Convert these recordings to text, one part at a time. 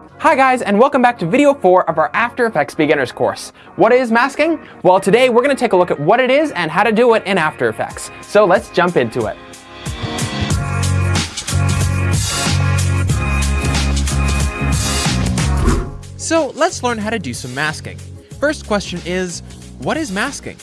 Hi guys, and welcome back to video 4 of our After Effects Beginners course. What is masking? Well, today we're going to take a look at what it is and how to do it in After Effects. So let's jump into it. So let's learn how to do some masking. First question is, what is masking?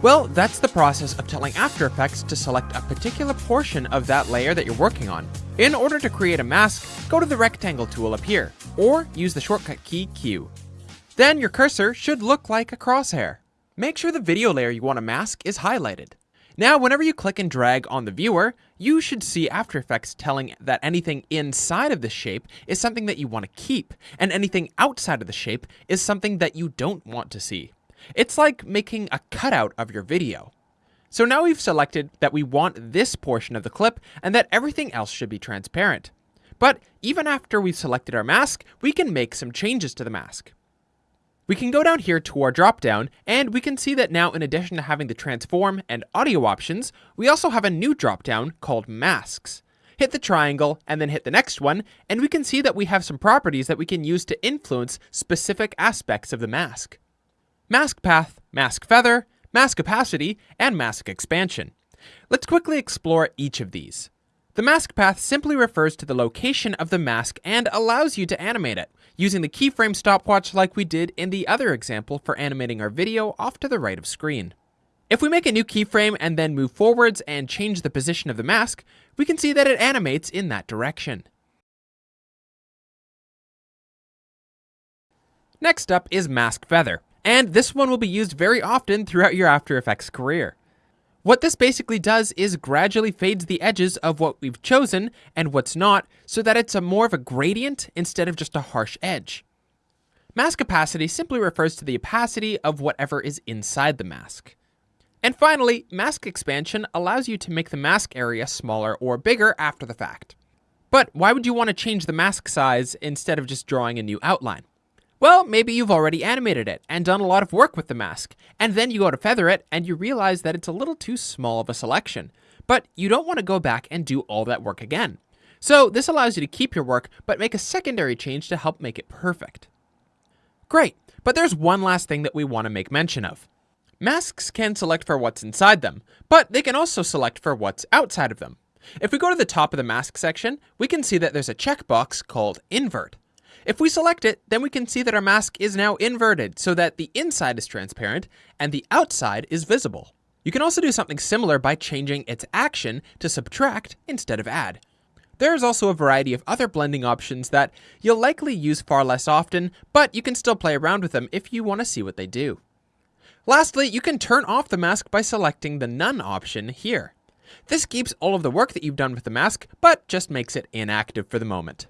Well, that's the process of telling After Effects to select a particular portion of that layer that you're working on. In order to create a mask, go to the rectangle tool up here, or use the shortcut key Q. Then your cursor should look like a crosshair. Make sure the video layer you want to mask is highlighted. Now, whenever you click and drag on the viewer, you should see After Effects telling that anything inside of the shape is something that you want to keep, and anything outside of the shape is something that you don't want to see. It's like making a cutout of your video. So now we've selected that we want this portion of the clip and that everything else should be transparent. But even after we've selected our mask, we can make some changes to the mask. We can go down here to our dropdown, and we can see that now in addition to having the transform and audio options, we also have a new dropdown called masks. Hit the triangle and then hit the next one, and we can see that we have some properties that we can use to influence specific aspects of the mask. Mask path, mask feather, mask opacity, and mask expansion. Let's quickly explore each of these. The mask path simply refers to the location of the mask and allows you to animate it, using the keyframe stopwatch like we did in the other example for animating our video off to the right of screen. If we make a new keyframe and then move forwards and change the position of the mask, we can see that it animates in that direction. Next up is Mask Feather and this one will be used very often throughout your After Effects career. What this basically does is gradually fades the edges of what we've chosen and what's not so that it's a more of a gradient instead of just a harsh edge. Mask opacity simply refers to the opacity of whatever is inside the mask. And finally, mask expansion allows you to make the mask area smaller or bigger after the fact. But why would you want to change the mask size instead of just drawing a new outline? Well, maybe you've already animated it and done a lot of work with the mask, and then you go to feather it and you realize that it's a little too small of a selection, but you don't want to go back and do all that work again. So this allows you to keep your work, but make a secondary change to help make it perfect. Great, but there's one last thing that we want to make mention of. Masks can select for what's inside them, but they can also select for what's outside of them. If we go to the top of the mask section, we can see that there's a checkbox called Invert. If we select it, then we can see that our mask is now inverted so that the inside is transparent and the outside is visible. You can also do something similar by changing its action to subtract instead of add. There is also a variety of other blending options that you'll likely use far less often, but you can still play around with them if you want to see what they do. Lastly, you can turn off the mask by selecting the None option here. This keeps all of the work that you've done with the mask, but just makes it inactive for the moment.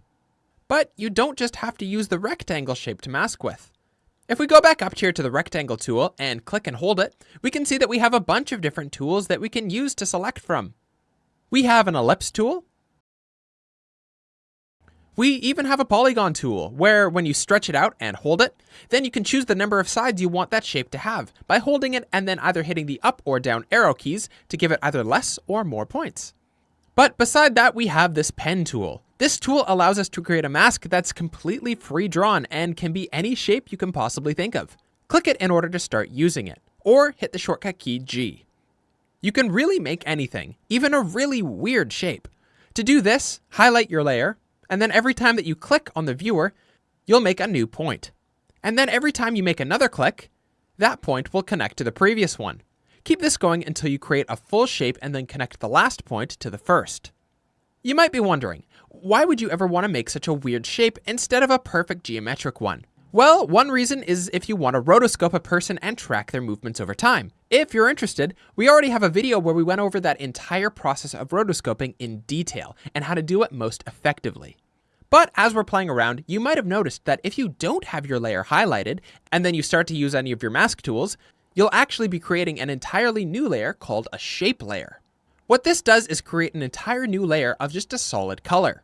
But you don't just have to use the rectangle shape to mask with. If we go back up here to the rectangle tool and click and hold it, we can see that we have a bunch of different tools that we can use to select from. We have an ellipse tool. We even have a polygon tool, where when you stretch it out and hold it, then you can choose the number of sides you want that shape to have by holding it and then either hitting the up or down arrow keys to give it either less or more points. But beside that, we have this pen tool. This tool allows us to create a mask that's completely free drawn and can be any shape you can possibly think of. Click it in order to start using it, or hit the shortcut key G. You can really make anything, even a really weird shape. To do this, highlight your layer, and then every time that you click on the viewer, you'll make a new point. And then every time you make another click, that point will connect to the previous one. Keep this going until you create a full shape and then connect the last point to the first. You might be wondering, why would you ever want to make such a weird shape instead of a perfect geometric one? Well, one reason is if you want to rotoscope a person and track their movements over time. If you're interested, we already have a video where we went over that entire process of rotoscoping in detail and how to do it most effectively. But as we're playing around, you might have noticed that if you don't have your layer highlighted, and then you start to use any of your mask tools, you'll actually be creating an entirely new layer called a shape layer. What this does is create an entire new layer of just a solid color.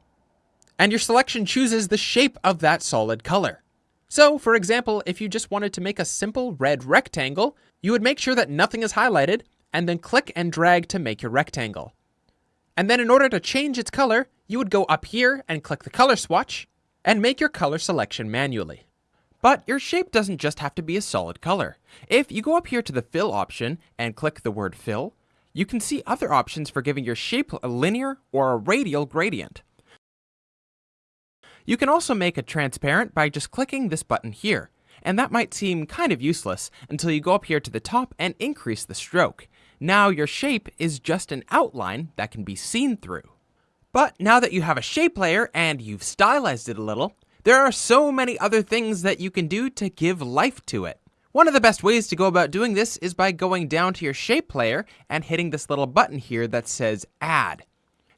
And your selection chooses the shape of that solid color. So, for example, if you just wanted to make a simple red rectangle, you would make sure that nothing is highlighted, and then click and drag to make your rectangle. And then in order to change its color, you would go up here and click the color swatch, and make your color selection manually. But your shape doesn't just have to be a solid color. If you go up here to the fill option and click the word fill, you can see other options for giving your shape a linear or a radial gradient. You can also make it transparent by just clicking this button here, and that might seem kind of useless until you go up here to the top and increase the stroke. Now your shape is just an outline that can be seen through. But now that you have a shape layer and you've stylized it a little, there are so many other things that you can do to give life to it. One of the best ways to go about doing this is by going down to your shape layer and hitting this little button here that says add.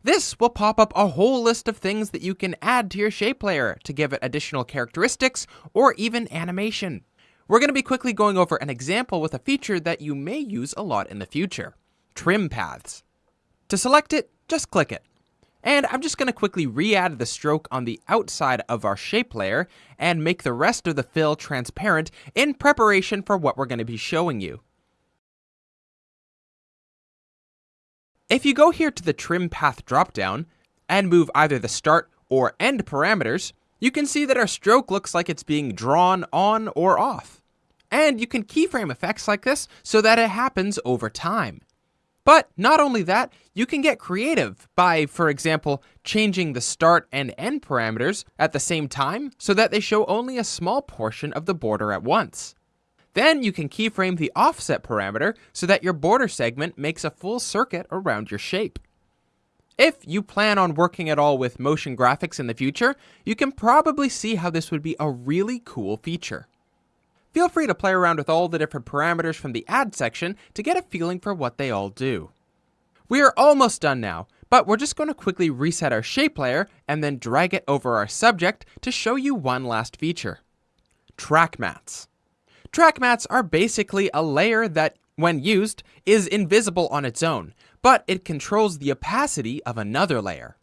This will pop up a whole list of things that you can add to your shape layer to give it additional characteristics or even animation. We're going to be quickly going over an example with a feature that you may use a lot in the future, trim paths. To select it, just click it. And I'm just going to quickly re-add the stroke on the outside of our shape layer and make the rest of the fill transparent in preparation for what we're going to be showing you. If you go here to the trim path dropdown and move either the start or end parameters, you can see that our stroke looks like it's being drawn on or off. And you can keyframe effects like this so that it happens over time. But not only that, you can get creative by, for example, changing the start and end parameters at the same time so that they show only a small portion of the border at once. Then you can keyframe the offset parameter so that your border segment makes a full circuit around your shape. If you plan on working at all with motion graphics in the future, you can probably see how this would be a really cool feature. Feel free to play around with all the different parameters from the add section to get a feeling for what they all do. We are almost done now, but we're just going to quickly reset our shape layer and then drag it over our subject to show you one last feature. Track mattes. Track mattes are basically a layer that, when used, is invisible on its own, but it controls the opacity of another layer.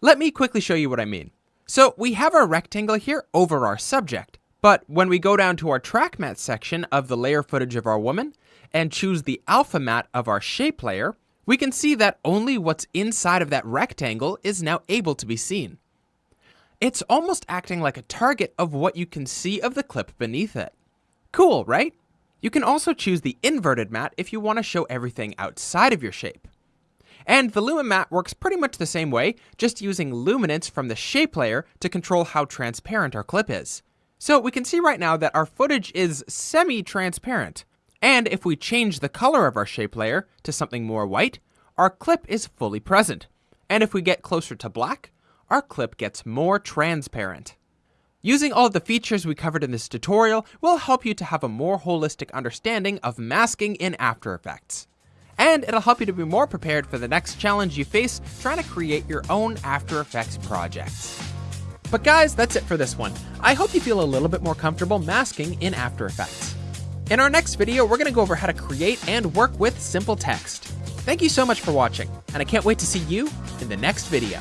Let me quickly show you what I mean. So we have our rectangle here over our subject, but when we go down to our track matte section of the layer footage of our woman and choose the alpha matte of our shape layer, we can see that only what's inside of that rectangle is now able to be seen. It's almost acting like a target of what you can see of the clip beneath it. Cool, right? You can also choose the inverted matte if you want to show everything outside of your shape. And the lumen mat works pretty much the same way, just using luminance from the shape layer to control how transparent our clip is. So we can see right now that our footage is semi-transparent. And if we change the color of our shape layer to something more white, our clip is fully present. And if we get closer to black, our clip gets more transparent. Using all the features we covered in this tutorial will help you to have a more holistic understanding of masking in After Effects. And it'll help you to be more prepared for the next challenge you face trying to create your own After Effects projects. But guys, that's it for this one. I hope you feel a little bit more comfortable masking in After Effects. In our next video, we're going to go over how to create and work with simple text. Thank you so much for watching, and I can't wait to see you in the next video.